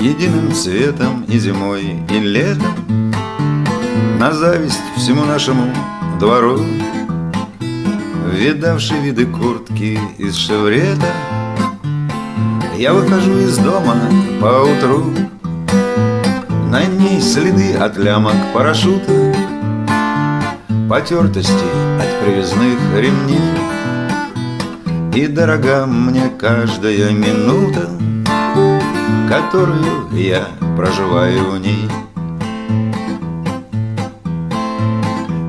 Единым цветом и зимой, и летом. На зависть всему нашему двору Видавший виды куртки из шеврета Я выхожу из дома по утру На ней следы от лямок парашюта Потертости от привязных ремней. И дорога мне каждая минута Которую я проживаю в ней.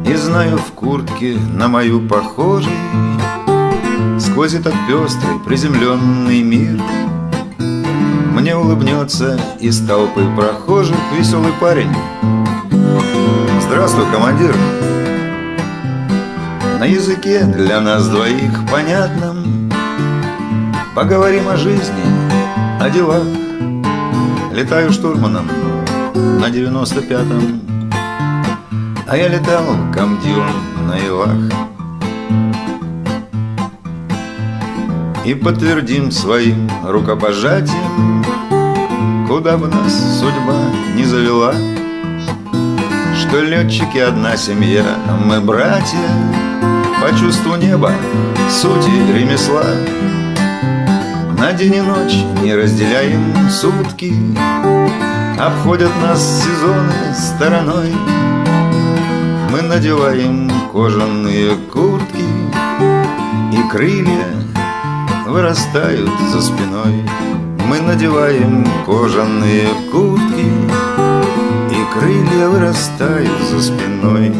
И знаю в куртке на мою похожей Сквозь этот пестрый приземленный мир. Мне улыбнется из толпы прохожих Веселый парень. Здравствуй, командир! На языке для нас двоих понятном. Поговорим о жизни, о делах Летаю штурманом на девяносто пятом. А я летал комдюром на Илах. И подтвердим своим рукопожатием Куда бы нас судьба не завела Что летчики одна семья, мы братья По чувству неба, сути ремесла День и ночь не разделяем сутки. Обходят нас сезоны стороной. Мы надеваем кожаные куртки И крылья вырастают за спиной. Мы надеваем кожаные куртки И крылья вырастают за спиной